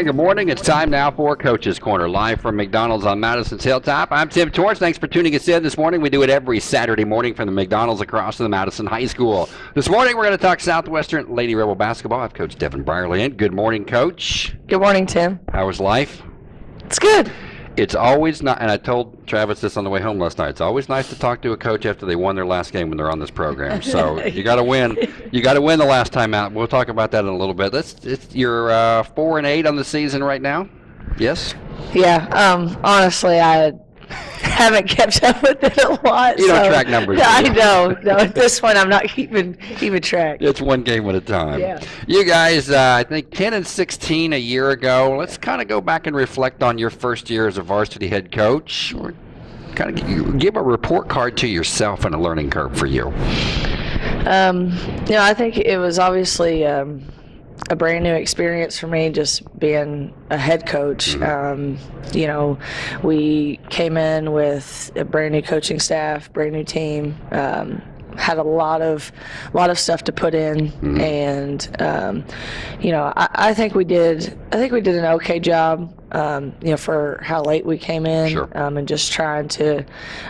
Hey, good morning. It's time now for Coach's Corner, live from McDonald's on Madison's Hilltop. I'm Tim Torch. Thanks for tuning us in this morning. We do it every Saturday morning from the McDonald's across from the Madison High School. This morning, we're going to talk Southwestern Lady Rebel basketball. I have Coach Devin Brierly in. Good morning, Coach. Good morning, Tim. How was life? It's good. It's always not, and I told Travis this on the way home last night. It's always nice to talk to a coach after they won their last game when they're on this program. So you got to win. You got to win the last time out. We'll talk about that in a little bit. That's it's, you're uh, four and eight on the season right now. Yes. Yeah. Um. Honestly, I haven't kept up with it a lot. You don't so- track numbers, I know. No, at this one I'm not keeping keeping track. It's one game at a time. Yeah. You guys, uh, I think 10 and 16 a year ago. Let's kind of go back and reflect on your first year as a varsity head coach. Kind of give a report card to yourself and a learning curve for you. Um. You know, I think it was obviously um, a brand new experience for me, just being a head coach. Um, you know, we came in with a brand new coaching staff, brand new team. Um, had a lot of lot of stuff to put in and um, you know I, I think we did I think we did an okay job um, you know for how late we came in Sure. um, and just trying to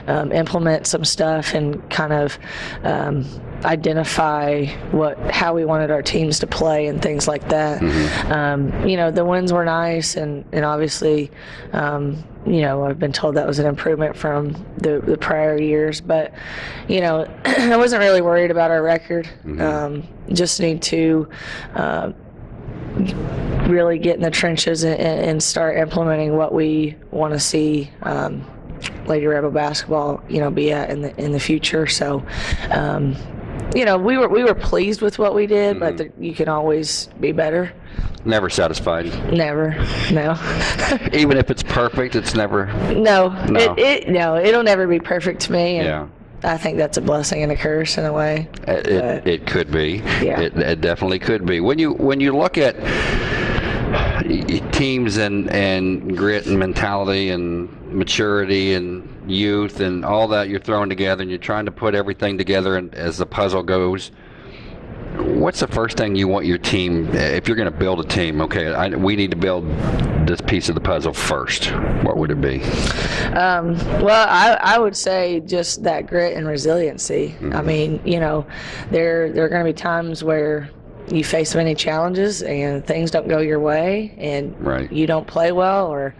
um, implement some stuff and kind of um, identify what how we wanted our teams to play and things like that. Um, you know, the wins were nice, and and obviously, um, you know, I've been told that was an improvement from the, the prior years. But you know, I wasn't really worried about our record. Um, just need to. Uh, really get in the trenches and, and start implementing what we want to see um, Lady Rebel basketball, you know, be at in the in the future. So, um, you know, we were we were pleased with what we did, but the, you can always be better. Never satisfied. Never, no, Even if it's perfect, it's never. no, No. It, it no, it'll never be perfect to me. And Yeah. I think that's a blessing and a curse in a way. Uh, it, it, it could be. Yeah. It, it definitely could be. When you when you look at teams and and grit and mentality and maturity and youth and all that you're throwing together and you're trying to put everything together and as the puzzle goes. What's the first thing you want your team? If you're going to build a team, okay, I, we need to build this piece of the puzzle first. What would it be? Um, well, I, I would say just that grit and resiliency. Mm-hmm. I mean, you know, there there are going to be times where you face many challenges and things don't go your way and Right. you don't play well or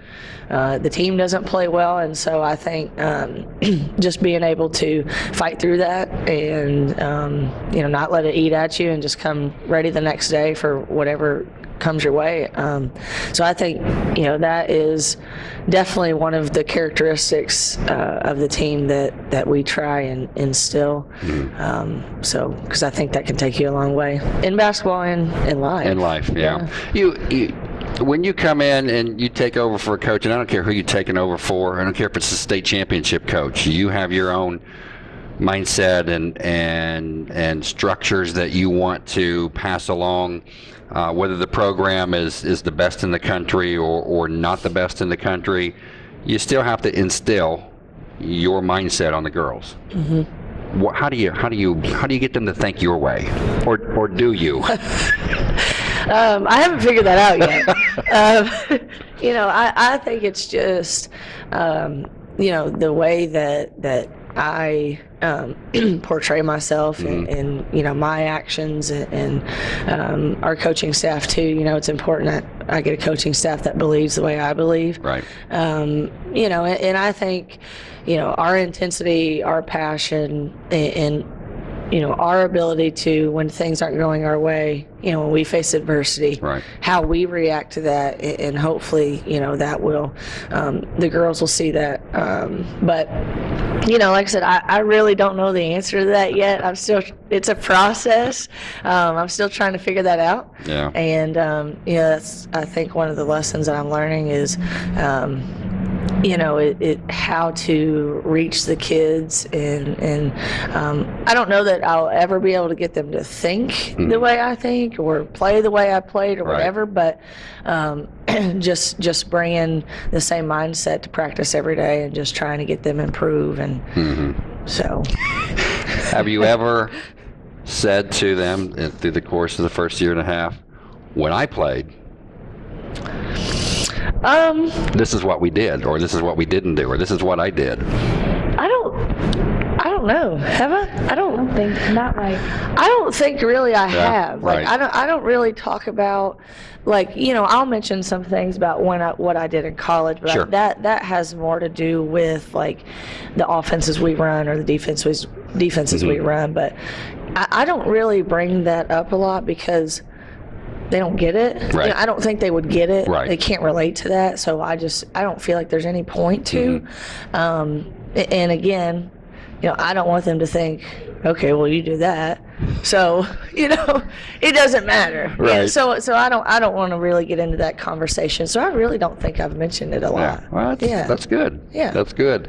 uh, the team doesn't play well. And so I think um, just being able to fight through that and um, you know not let it eat at you and just come ready the next day for whatever comes your way. Um, so I think you know that is definitely one of the characteristics uh, of the team that that we try and instill. Um, so because I think that can take you a long way in basketball and in life. in life. Yeah. You, you, when you come in and you take over for a coach, and I don't care who you're taking over for. I don't care if it's a state championship coach. You have your own mindset and and and structures that you want to pass along. Uh, whether the program is, is the best in the country or, or not the best in the country, you still have to instill your mindset on the girls. What, how do you how do you how do you get them to think your way, or or do you? Um, I haven't figured that out yet. um, you know, I, I think it's just, um, you know, the way that that I um, portray myself and, and you know my actions and, and um, our coaching staff too. You know, it's important that I get a coaching staff that believes the way I believe. Right. Um, you know, and, and I think, you know, our intensity, our passion, and you know, our ability to, when things aren't going our way, you know, when we face adversity, Right. how we react to that, and hopefully, you know, that will, um, the girls will see that. Um, but, you know, like I said, I, I really don't know the answer to that yet. I'm still, it's a process. Um, I'm still trying to figure that out. Yeah. And, um, you know, that's, I think one of the lessons that I'm learning is, um, you know, it, it how to reach the kids, and and um, I don't know that I'll ever be able to get them to think the way I think or play the way I played or Right. whatever. But um, just just bringing the same mindset to practice every day and just trying to get them improve, and so Have you ever said to them uh, through the course of the first year and a half, when I played, Um, This is what we did, or this is what we didn't do, or this is what I did. I don't. I don't know. Have I? I I don't. don't think not like I don't think really I have. Like right. I don't. I don't really talk about. Like you know, I'll mention some things about when I, what I did in college, but Sure. that that has more to do with like the offenses we run or the defenses defenses we Mhm. run. But I, I don't really bring that up a lot because they don't get it. You know, I don't think they would get it. Right. They can't relate to that. So I just I don't feel like there's any point to. Mm-hmm. Um, and again, you know, I don't want them to think, okay, well you do that. So, you know, it doesn't matter. Yeah, Right. so so I don't I don't want to really get into that conversation. So I really don't think I've mentioned it a Yeah, lot. well, that's, Yeah. that's good. Yeah. That's good.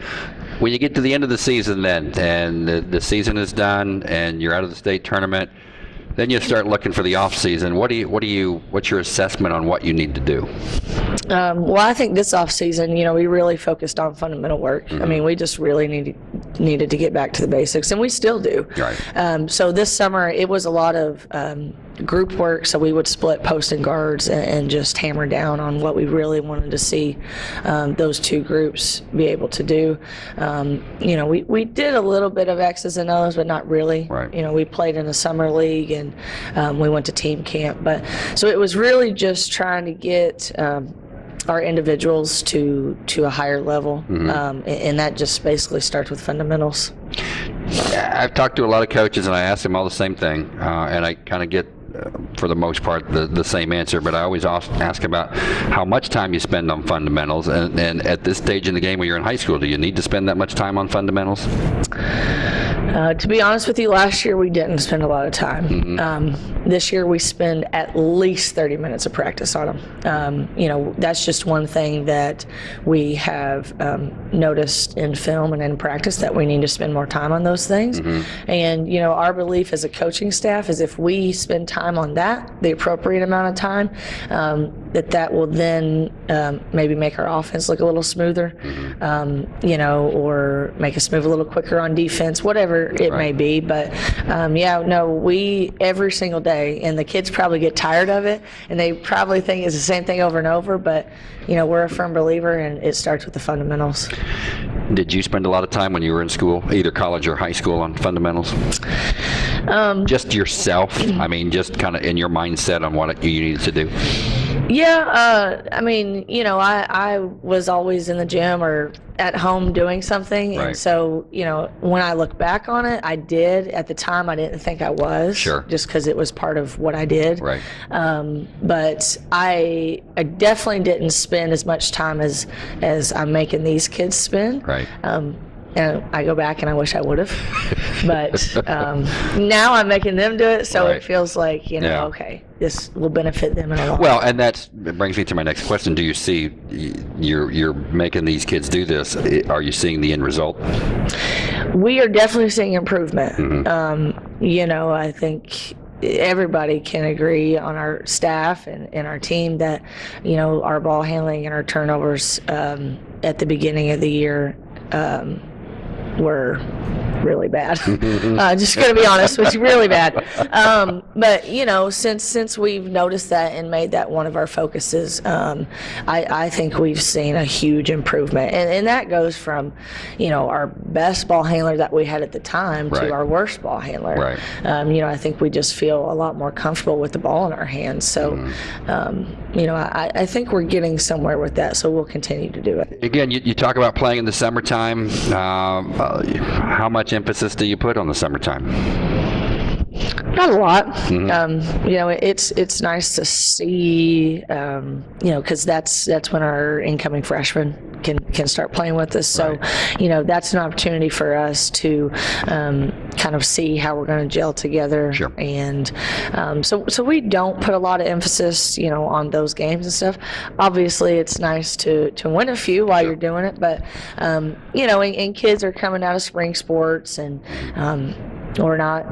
When you get to the end of the season then, and the, the season is done, and you're out of the state tournament, then you start looking for the off season. What do you, what do you, what's your assessment on what you need to do? Um, well, I think this off season, you know, we really focused on fundamental work. Mm-hmm. I mean, we just really needed needed to get back to the basics, and we still do. Right. Um, so this summer, it was a lot of um, group work. So we would split post and guards and, and just hammer down on what we really wanted to see um, those two groups be able to do. Um, you know, we, we did a little bit of X's and O's, but not really. Right. You know, we played in the summer league and um, we went to team camp, but so it was really just trying to get. Our individuals to to a higher level, um, and, that just basically starts with fundamentals. I've talked to a lot of coaches, and I ask them all the same thing, uh, and I kind of get, uh, for the most part, the, the same answer. But I always ask, ask about how much time you spend on fundamentals, and, and at this stage in the game, when you're in high school, do you need to spend that much time on fundamentals? Uh, to be honest with you, last year we didn't spend a lot of time. Um, this year we spend at least 30 minutes of practice on them. Um, you know, that's just one thing that we have um, noticed in film and in practice that we need to spend more time on those things. And, you know, our belief as a coaching staff is if we spend time on that, the appropriate amount of time, um, that that will then um, maybe make our offense look a little smoother, um, you know, or make us move a little quicker on defense, whatever it may be. But um, yeah, no, we every single day, and the kids probably get tired of it, and they probably think it's the same thing over and over. But you know, we're a firm believer, and it starts with the fundamentals. Did you spend a lot of time when you were in school, either college or high school, on fundamentals? Um, Just yourself? I mean, just kind of in your mindset on what you needed to do? Yeah, uh, I mean, you know, I, I was always in the gym or at home doing something. Right. And so, you know, when I look back on it, I did. At the time, I didn't think I was. Sure. Just because it was part of what I did. Right. Um, but I, I definitely didn't spend as much time as, as I'm making these kids spend. Right. Um, and I go back and I wish I would have. but um, now I'm making them do it. So Right. it feels like, you know, Yeah. okay, this will benefit them in a lot. Well, and that brings me to my next question. Do you see you're you're making these kids do this? Are you seeing the end result? We are definitely seeing improvement. Mm-hmm. Um, you know, I think everybody can agree on our staff and, and our team that, you know, our ball handling and our turnovers um, at the beginning of the year um, were really bad. uh, just going to be honest you, really bad. Um, but you know, since since we've noticed that and made that one of our focuses, um, I, I think we've seen a huge improvement, and, and that goes from, you know, our best ball handler that we had at the time Right. to our worst ball handler. Right. Um, you know, I think we just feel a lot more comfortable with the ball in our hands. So, um, you know, I, I think we're getting somewhere with that. So we'll continue to do it. Again, you, you talk about playing in the summertime. Um, uh, how much emphasis do you put on the summertime? Not a lot. Um, you know, it's it's nice to see. Um, you know, because that's that's when our incoming freshmen can can start playing with us. So, you know, that's an opportunity for us to um, kind of see how we're going to gel together. Sure. And um, so so we don't put a lot of emphasis, you know, on those games and stuff. Obviously, it's nice to to win a few while you're doing it, but um, you know, and, and kids are coming out of spring sports and. Um, we're not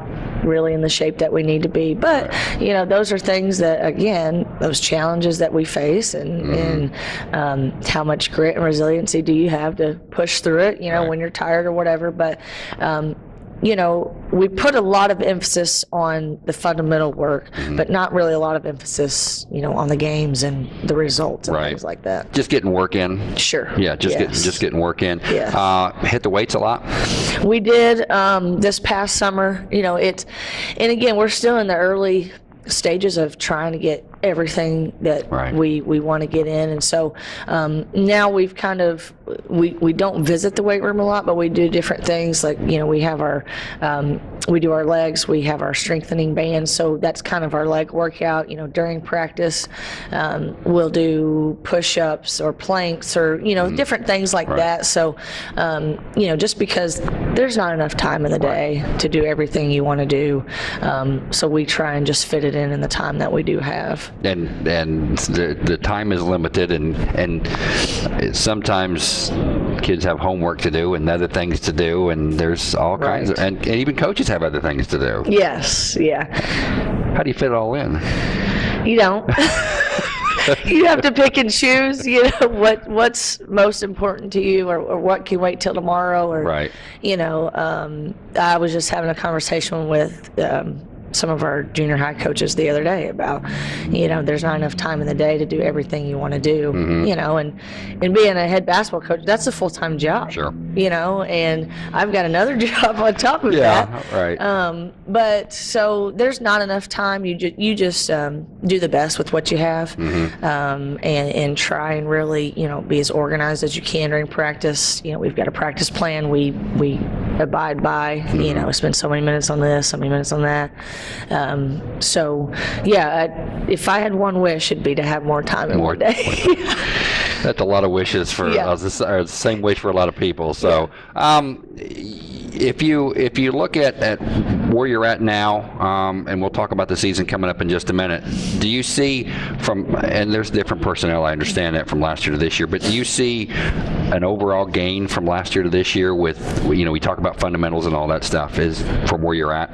really in the shape that we need to be. But you know, those are things that again, those challenges that we face, and and um, how much grit and resiliency do you have to push through it? You know, Right. when you're tired or whatever. But um, you know, we put a lot of emphasis on the fundamental work, Mm-hmm. but not really a lot of emphasis, you know, on the games and the results and Right. things like that. Just getting work in. Sure. Yeah, just getting just getting work in. Yes. Uh, hit the weights a lot. We did um, this past summer. You know, it's, and again, we're still in the early stages of trying to get everything that Right. we we want to get in, and so um, now we've kind of we we don't visit the weight room a lot, but we do different things like you know we have our um, we do our legs, we have our strengthening bands, so that's kind of our leg workout. You know, during practice, um, we'll do push-ups or planks or you know different things like that. So, um, you know, just because there's not enough time in the day to do everything you want to do, um, so we try and just fit it in in the time that we do have. And and the the time is limited and and sometimes kids have homework to do and other things to do and there's all kinds of and, and even coaches have other things to do Yes, yeah. how do you fit it all in You don't. you have to pick and choose. You know what what's most important to you, or, or what can wait till tomorrow, or Right. You know, um, I was just having a conversation with. Um, some of our junior high coaches the other day about, you know, there's not enough time in the day to do everything you want to do, Mm-hmm. you know, and and being a head basketball coach, that's a full time job, Sure. you know, and I've got another job on top of yeah that, right um, but so there's not enough time. You just you just um, do the best with what you have, Mm-hmm. um, and and try and really you know be as organized as you can during practice. You know we've got a practice plan. We we abide by. Mm-hmm. You know spend so many minutes on this, so many minutes on that. Um, so yeah, I, if I had one wish, it'd be to have more time in More- one day. that's a lot of wishes for Yeah. uh, the, or the same wish for a lot of people so um, if you if you look at, at where you're at now um, and we'll talk about the season coming up in just a minute do you see from and there's different personnel i understand that from last year to this year but do you see an overall gain from last year to this year with you know we talk about fundamentals and all that stuff is from where you're at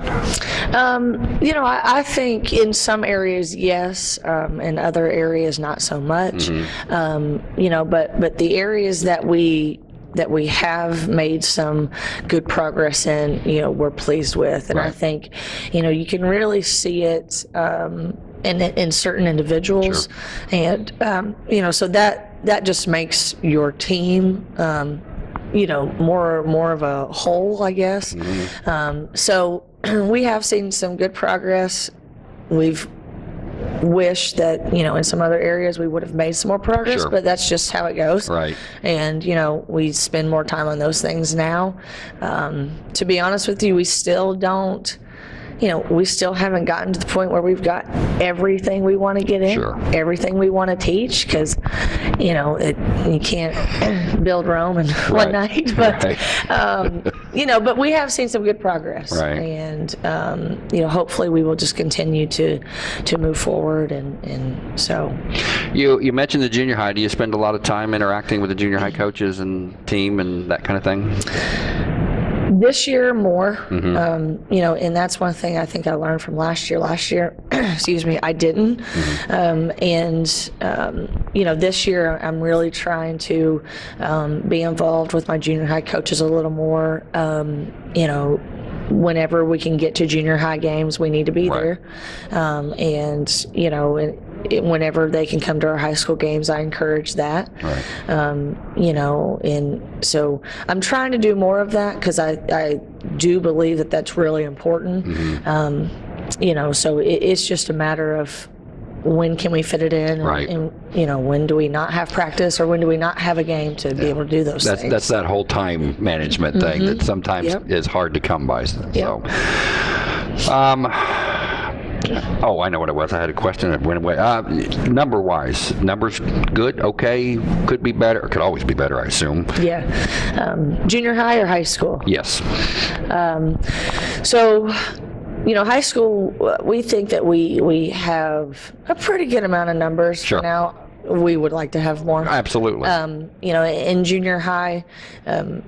Um, you know, I, I think in some areas, yes, um, in other areas, not so much. Um, you know, but but the areas that we that we have made some good progress in, you know, we're pleased with, and I think, you know, you can really see it. Um, in, in certain individuals, and um, you know, so that that just makes your team um, you know more more of a whole i guess. Um, so we have seen some good progress. We've wished that you know in some other areas we would have made some more progress Sure. but that's just how it goes. Right. And you know we spend more time on those things now. Um, to be honest with you we still don't you know we still haven't gotten to the point where we've got everything we want to get in Sure. everything we want to teach because you know it, you can't build rome in one Right. night but Right. um, you know but we have seen some good progress Right. and um, you know hopefully we will just continue to to move forward and and so you you mentioned the junior high do you spend a lot of time interacting with the junior high coaches and team and that kind of thing this year more Mm-hmm. um, you know and that's one thing i think i learned from last year last year excuse me i didn't Mm-hmm. um, and um, you know this year i'm really trying to um, be involved with my junior high coaches a little more um, you know whenever we can get to junior high games we need to be Right. there um, and you know and whenever they can come to our high school games i encourage that right um, you know, and so I'm trying to do more of that because I, I do believe that that's really important. Um, you know, so it, it's just a matter of when can we fit it in, and, Right. and you know, when do we not have practice or when do we not have a game to be able to do those That's things. that's that whole time management thing that sometimes Mm-hmm. Yep. is hard to come by. So, um, oh, I know what it was. I had a question that went away. Uh, number wise, numbers good, okay, could be better, could always be better, I assume. yeah, um, junior high or high school. Yes. So, you know, high school, we think that we we have a pretty good amount of numbers Sure. now. We would like to have more. Absolutely. um, you know, in junior high, um,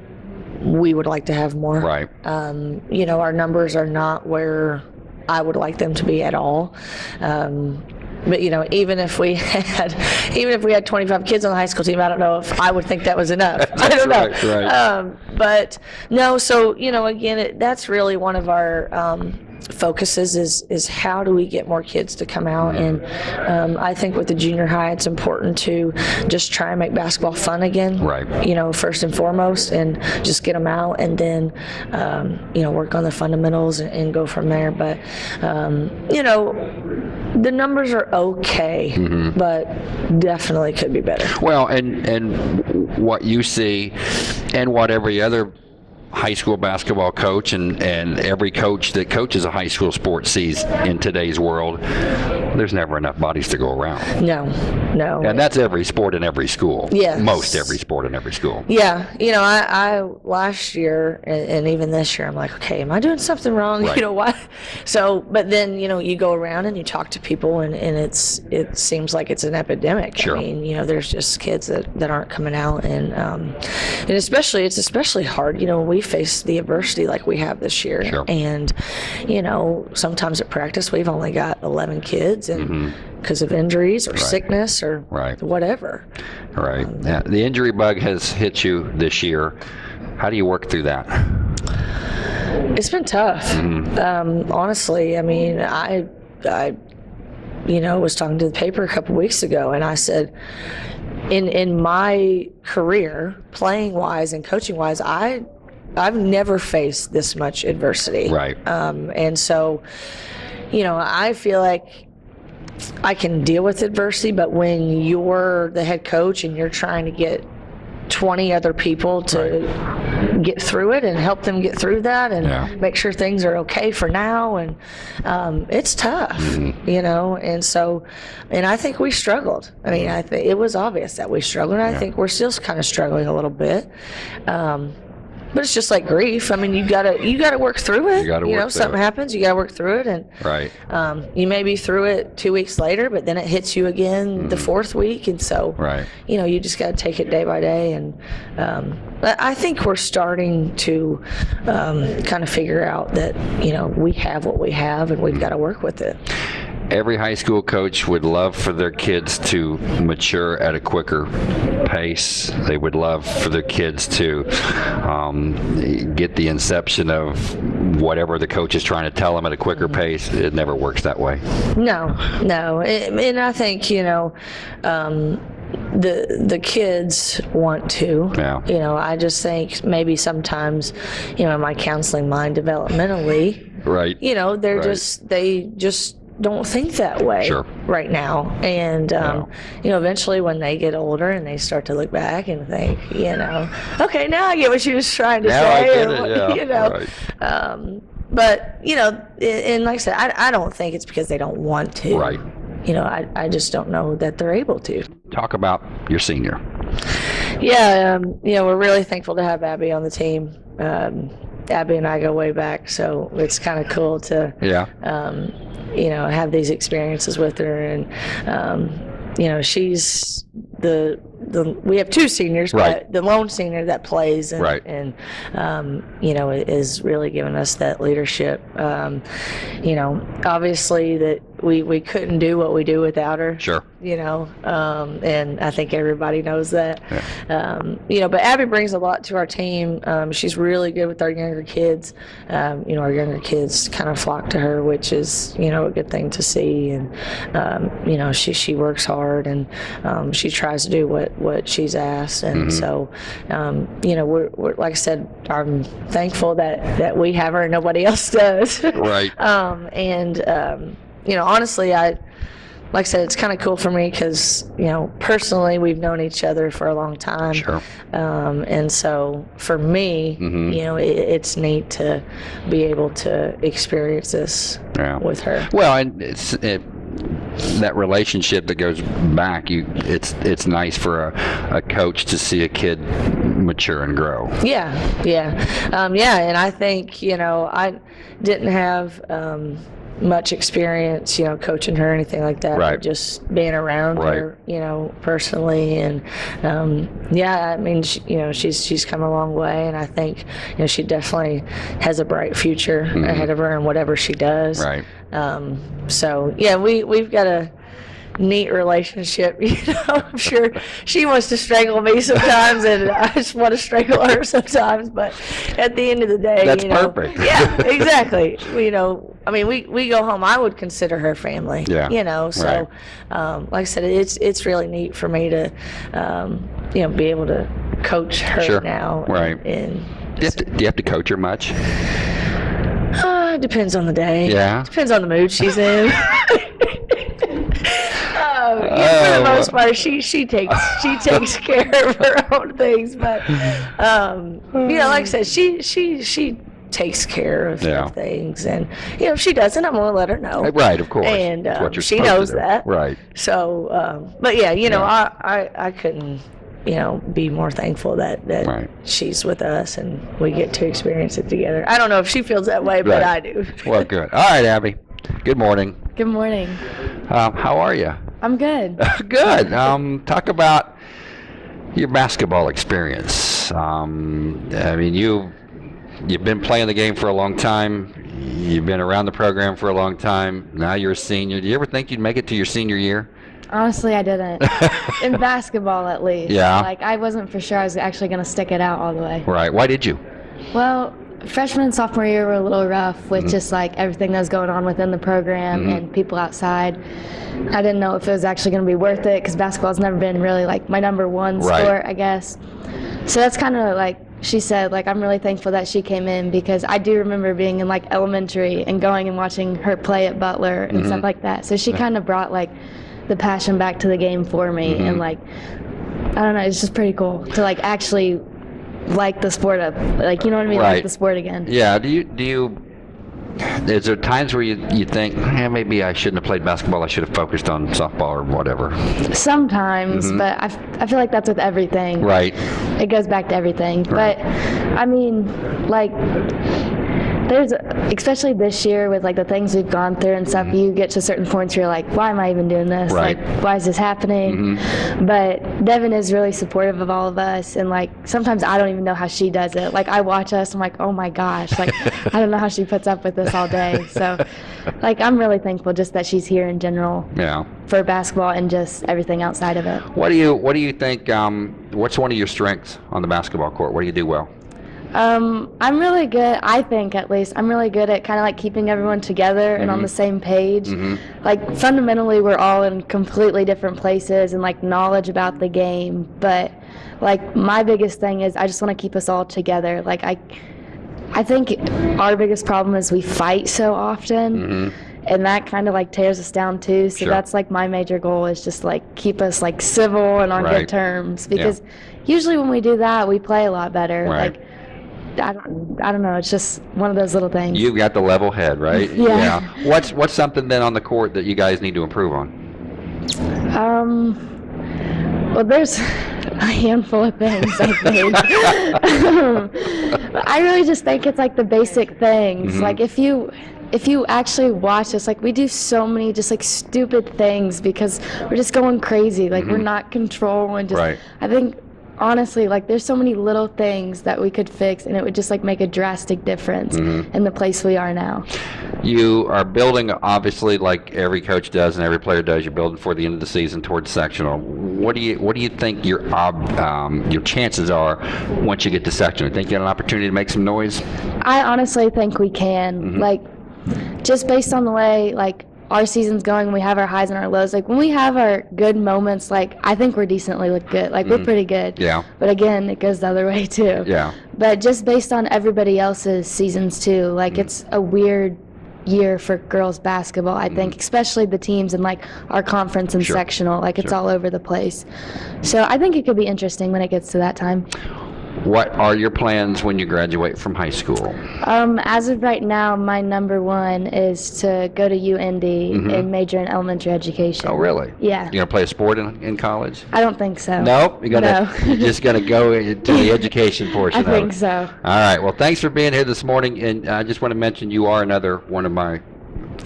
we would like to have more. right. Um, you know, our numbers are not where I would like them to be at all. Um, but you know, even if we had, even if we had 25 kids on the high school team, I don't know if I would think that was enough. I don't know. right, right. Um, but no, so you know, again, it, that's really one of our um, focuses is is how do we get more kids to come out? And um, I think with the junior high it's important to just try and make basketball fun again Right. you know first and foremost and just get them out and then um, you know work on the fundamentals and, and go from there. But um, you know the numbers are okay but definitely could be better. Well, and and what you see, and what every other high school basketball coach and and every coach that coaches a high school sport sees in today's world, there's never enough bodies to go around, no no and that's every sport in every school. Yes. most every sport in every school. Yeah, you know, I, I last year and, and even this year, I'm like, okay, am I doing something wrong? Right. You know what? So, but then you know, you go around and you talk to people, and, and it's it seems like it's an epidemic. Sure. I mean, you know, there's just kids that, that aren't coming out, and um, and especially it's especially hard. You know, when we face the adversity like we have this year, Sure. and you know, sometimes at practice we've only got 11 kids, and because of injuries or sickness or Mm-hmm. Right. whatever. Right. Yeah, the injury bug has hit you this year. How do you work through that? It's been tough. Um, honestly, I mean, I, I, you know, was talking to the paper a couple weeks ago, and I said, in in my career, playing wise and coaching wise, I, I've never faced this much adversity. Right. Um, and so, you know, I feel like I can deal with adversity, but when you're the head coach and you're trying to get 20 other people to get through it and help them get through that and Yeah. make sure things are okay for now and um, it's tough you know? And so and i think we struggled. I mean i think it was obvious that we struggled and i think we're still kind of struggling a little bit. Um, but it's just like grief. I mean, you gotta you gotta work through it. You gotta work know, through something it. happens, you gotta work through it, and Right. um, you may be through it two weeks later, but then it hits you again the fourth week, and so Right. you know you just got to take it day by day. And um, I think we're starting to um, kind of figure out that you know we have what we have, and we've got to work with it. Every high school coach would love for their kids to mature at a quicker pace. They would love for their kids to um, get the inception of whatever the coach is trying to tell them at a quicker pace. It never works that way. No, no, It- and I think you know. Um, the the kids want to Yeah. you know i just think maybe sometimes you know in my counseling mind developmentally Right. you know they're Right. just they just don't think that way Sure. right now and um, you know eventually when they get older and they start to look back and think you know okay now i get what she was trying to Now say or it, yeah, you know right. um, but you know and and like i said I, I don't think it's because they don't want to Right. you know I, I just don't know that they're able to Talk about your senior. yeah, um, you know, we're really thankful to have Abby on the team. Um, Abby and I go way back, so it's kind of cool to, Yeah. um, you know, have these experiences with her. And, um, you know, she's the, the we have two seniors, Right. but the lone senior that plays and, Right. and um, you know, is really giving us that leadership. Um, you know, obviously that we, we couldn't do what we do without her Sure. you know, um, and I think everybody knows that. Um, you know, but Abby brings a lot to our team. Um, she's really good with our younger kids. Um, you know, our younger kids kind of flock to her, which is you know a good thing to see. And um, you know, she she works hard and um, she tries to do what what she's asked. And so, um, you know, we're, we're like I said, I'm thankful that that we have her and nobody else does. Right. Um, and um, you know, honestly, I like I said, it's kind of cool for me because you know, personally, we've known each other for a long time. Sure. Um, and so for me, Mhm. you know, it, it's neat to be able to experience this Yeah. with her. Well, and it's it, that relationship that goes back. You, it's it's nice for a, a coach to see a kid mature and grow. Yeah, yeah, um, yeah. And I think you know, I didn't have um, much experience, you know, coaching her or anything like that. Right. Just being around Right. her, you know, personally, and um, yeah, I mean, she, you know, she's she's come a long way, and I think you know she definitely has a bright future ahead of her in whatever she does. Mm-hmm. Right. Um, so yeah, we we've got a neat relationship. You know, I'm sure she wants to strangle me sometimes, and I just want to strangle her sometimes. But at the end of the day, That's you know, perfect. yeah, exactly. You know, I mean, we, we go home. I would consider her family. Yeah, You know, so um, like I said, it's it's really neat for me to, um, you know, be able to coach her Sure. now. Right. And, Do you, have to, do you have to coach her much? uh, it depends on the day. Yeah. Depends on the mood she's in. Oh, yeah, for Oh. the most part, she she takes she takes care of her own things, but um, you know, like I said, she she she takes care of, Yeah. things, and you know, if she doesn't, I'm gonna let her know. Right, of course. And um, she knows that. Right. So, um, but yeah, you know, Yeah. I, I I couldn't you know be more thankful that that Right. she's with us and we get to experience it together. I don't know if she feels that way, but Right. I do. Well, good. All right, Abby. Good morning. Good morning. Um, how are you? I'm good. Good. Um, talk about your basketball experience. Um, I mean, you you've been playing the game for a long time. You've been around the program for a long time. Now you're a senior. Do you ever think you'd make it to your senior year? Honestly, I didn't. In basketball, at least. Yeah. Like, I wasn't for sure I was actually going to stick it out all the way. Right. Why did you? Well, freshman and sophomore year were a little rough with Mm-hmm. just like everything that was going on within the program and people outside. I didn't know if it was actually going to be worth it because basketball's never been really like my number one Right. sport, I guess. So that's kind of like she said, like I'm really thankful that she came in because I do remember being in like elementary and going and watching her play at Butler and Mm-hmm. stuff like that. So she kind of brought like the passion back to the game for me Mm-hmm. and like I don't know, it's just pretty cool to like actually like the sport up, like you know what I mean, Right. like the sport again. Yeah. Do you do you? Is there times where you, you think, eh, maybe I shouldn't have played basketball. I should have focused on softball or whatever. Sometimes, but I, f- I feel like that's with everything. Mm-hmm. Right. It goes back to everything. Right. But I mean, like, there's, especially this year with like the things we've gone through and stuff, you get to certain points where you're like, why am I even doing this? Mm-hmm. Right. Mm-hmm. Like, why is this happening? Mm-hmm. But Devin is really supportive of all of us. And like, sometimes I don't even know how she does it. Like, I watch us, I'm like, oh my gosh, like, I don't know how she puts up with this all day. So, like, I'm really thankful just that she's here in general Yeah. for basketball and just everything outside of it. What do you What do you think? Um, what's one of your strengths on the basketball court? What do you do well? Um, I'm really good. I think, at least, I'm really good at kind of like keeping everyone together and on the mm-hmm. same page. Mm-hmm. Like fundamentally, we're all in completely different places and like knowledge about the game. But like my biggest thing is I just want to keep us all together. Like I, I think our biggest problem is we fight so often. Mm-hmm. And that kind of like tears us down too. So Sure. that's like my major goal is just like keep us like civil and on Right. good terms because usually when we do that we play a lot better. Right. Like I don't, I don't know. It's just one of those little things. You've got the level head, right? Yeah. What's What's something then on the court that you guys need to improve on? Um, well, there's a handful of things I think. I really just think it's like the basic things. Mm-hmm. Like if you if you actually watch us, like we do so many just like stupid things because we're just going crazy. Like we're not controlling. Just Mm-hmm. Right. I think honestly, like there's so many little things that we could fix, and it would just like make a drastic difference Mm-hmm. in the place we are now. You are building, obviously, like every coach does and every player does. You're building for the end of the season towards sectional. What do you What do you think your ob, um, your chances are once you get to sectional? Think you got an opportunity to make some noise? I honestly think we can. Mm-hmm. Like, just based on the way like our season's going, we have our highs and our lows. Like when we have our good moments, like I think we're decently look good. Like we're pretty good. Yeah. But again, it goes the other way too. Yeah. But just based on everybody else's seasons too, like Mm-hmm. it's a weird year for girls basketball. I think, especially the teams in like our conference and. Sure. sectional. Like it's Sure. all over the place. So I think it could be interesting when it gets to that time. What are your plans when you graduate from high school? Um, as of right now, my number one is to go to UND and major in elementary education. Oh, really? Yeah. You gonna play a sport in, in college? I don't think so. Nope. You gotta. No. you're just gonna go into the education portion. Of it. I think so. All right. Well, thanks for being here this morning, and I just want to mention you are another one of my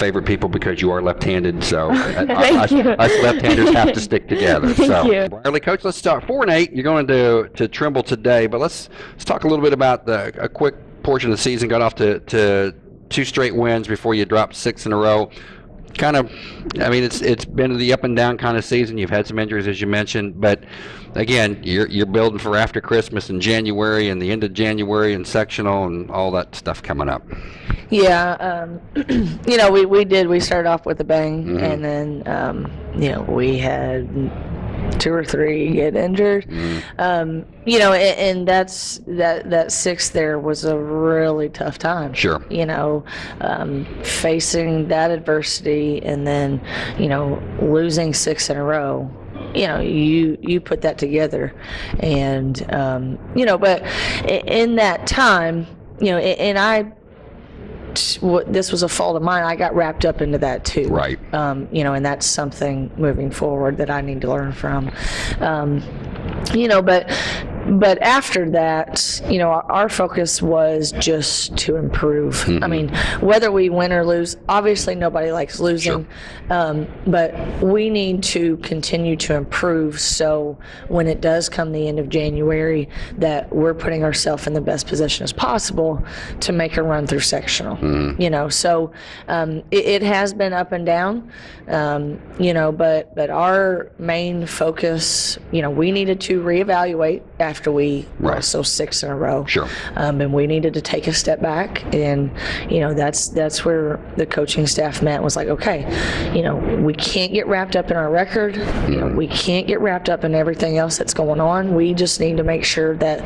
favorite people because you are left-handed. So Thank us, you. us left-handers have to stick together. Thank so, you. Early coach, let's start four and eight. You're going to to Trimble today, but let's let's talk a little bit about the a quick portion of the season. Got off to to two straight wins before you dropped six in a row. Kind of, I mean, it's it's been the up and down kind of season. You've had some injuries, as you mentioned, but again, you're you're building for after Christmas and January and the end of January and sectional and all that stuff coming up. Yeah, um, you know, we, we did. We started off with a bang, and then um, you know we had two or three get injured. Um, you know, and, and that's that that six there was a really tough time. Sure. You know, um, facing that adversity and then you know losing six in a row. You know, you you put that together, and um, you know, but in that time, you know, and I what this was a fault of mine. I got wrapped up into that too. Right. Um, you know, and that's something moving forward that I need to learn from. Um, you know, but but after that, you know, our, our focus was just to improve. I mean, whether we win or lose, obviously nobody likes losing, um, but we need to continue to improve. So when it does come the end of January, that we're putting ourselves in the best position as possible to make a run through sectional. You know, so um, it, it has been up and down. Um, you know, but but our main focus, you know, we needed to reevaluate after we Right. lost those six in a row. Sure. Um, and we needed to take a step back, and you know that's that's where the coaching staff met was like, okay, you know, we can't get wrapped up in our record. You know, we can't get wrapped up in everything else that's going on. We just need to make sure that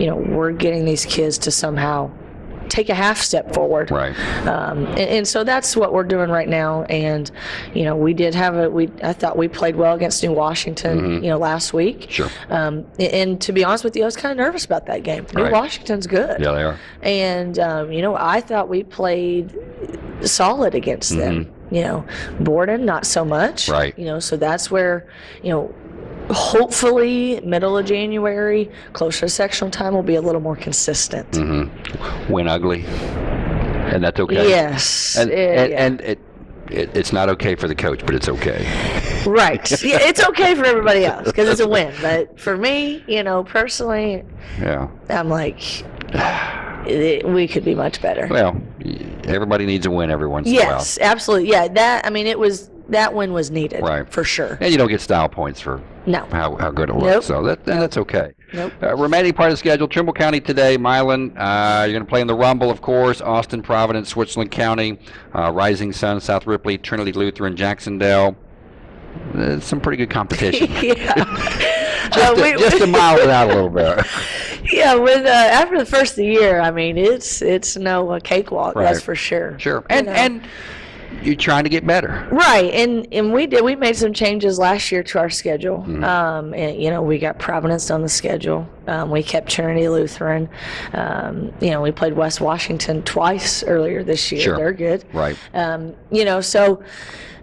you know we're getting these kids to somehow take a half step forward. Right. Um, and, and so that's what we're doing right now. And, you know, we did have a, we, I thought we played well against New Washington, you know, last week. Mm-hmm. Sure. Um, and, and to be honest with you, I was kind of nervous about that game. New Right. Washington's good. Yeah, they are. And, um, you know, I thought we played solid against them. You know, Borden, not so much. Mm-hmm. Right. You know, so that's where, you know, hopefully middle of January, closer to sectional time, will be a little more consistent. Mm-hmm. Win ugly, and that's okay. Yes. And eh, and, yeah. and it, it it's not okay for the coach, but it's okay. Right. Yeah, it's okay for everybody else because it's a win. But for me, you know, personally, Yeah. I'm like, it, we could be much better. Well, everybody needs a win every once Yes, absolutely. Yeah, that. I mean, it was that win was needed. Right. For sure. in a while, and you don't get style points for No. how, how good it looks. Nope. So that and that's okay. Nope. Uh, remaining part of the schedule: Trimble County today, Milan. Uh, you're going to play in the Rumble, of course. Austin, Providence, Switzerland County, uh, Rising Sun, South Ripley, Trinity Lutheran, Jacksonville. Some pretty good competition. yeah. just, to, we- just to mile it out a little bit. yeah. With uh, after the first of the year, I mean, it's it's no uh, cakewalk. That's for sure. Sure. And know. and you're trying to get better. Right, and and we did. We made some changes last year to our schedule. Mm-hmm. Um, and you know, we got Providence on the schedule. Um, we kept Trinity Lutheran. Um, you know, we played West Washington twice earlier this year. Sure. They're good. Right. Um, you know, so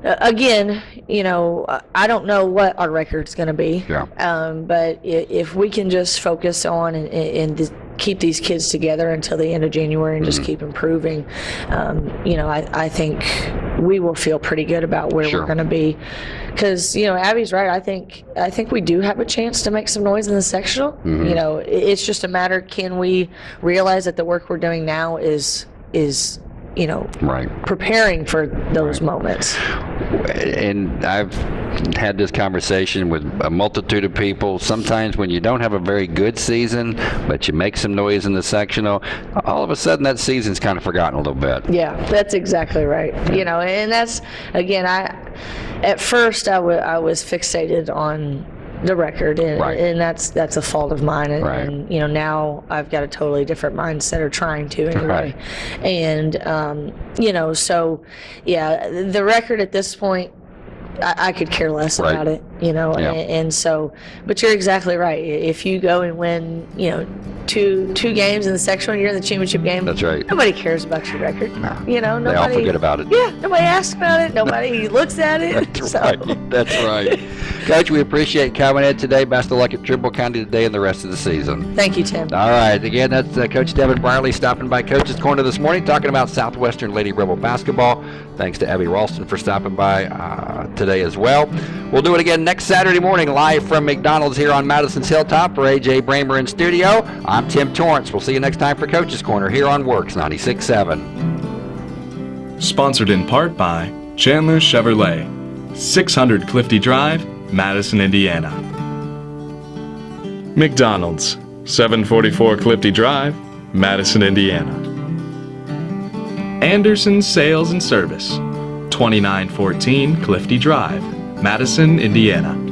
again, you know, I don't know what our record's going to be. Yeah. Um, but if we can just focus on and, and keep these kids together until the end of January and Mm-hmm. just keep improving, um, you know, I, I think we will feel pretty good about where Sure. we're going to be. Because you know, Abby's right. I think I think we do have a chance to make some noise in the sectional. Mm-hmm. You know, it's just a matter can we realize that the work we're doing now is is you know Right. preparing for those moments. And I've had this conversation with a multitude of people. Sometimes when you don't have a very good season, but you make some noise in the sectional, all of a sudden that season's kind of forgotten a little bit. Yeah, that's exactly right. You know, and that's again, I at first I I was fixated on the record, and, Right. and that's that's a fault of mine. And, Right. and you know, now I've got a totally different mindset, or trying to anyway. And um, you know, so yeah, the record at this point. I, I could care less Right. about it, you know, Yeah. and, and so, but you're exactly right. If you go and win, you know, two two games in the sectional, and you're in the championship game. That's right. Nobody cares about your record. You know, nobody They all forget about it. Yeah, nobody asks about it. Nobody looks at it. That's so, right. That's right. Coach, we appreciate coming in today. Best of luck at Trimble County today and the rest of the season. Thank you, Tim. All right. Again, that's uh, Coach Devin Brierley stopping by Coach's Corner this morning, talking about Southwestern Lady Rebel basketball. Thanks to Abby Ralston for stopping by uh, today as well. We'll do it again next Saturday morning live from McDonald's here on Madison's Hilltop for AJ Bramer in studio. I'm Tim Torrance. We'll see you next time for Coach's Corner here on WORX 96.7. Sponsored in part by Chandler Chevrolet, 600 Clifty Drive, Madison, Indiana. McDonald's, 744 Clifty Drive, Madison, Indiana. Anderson Sales and Service, 2914 Clifty Drive, Madison, Indiana.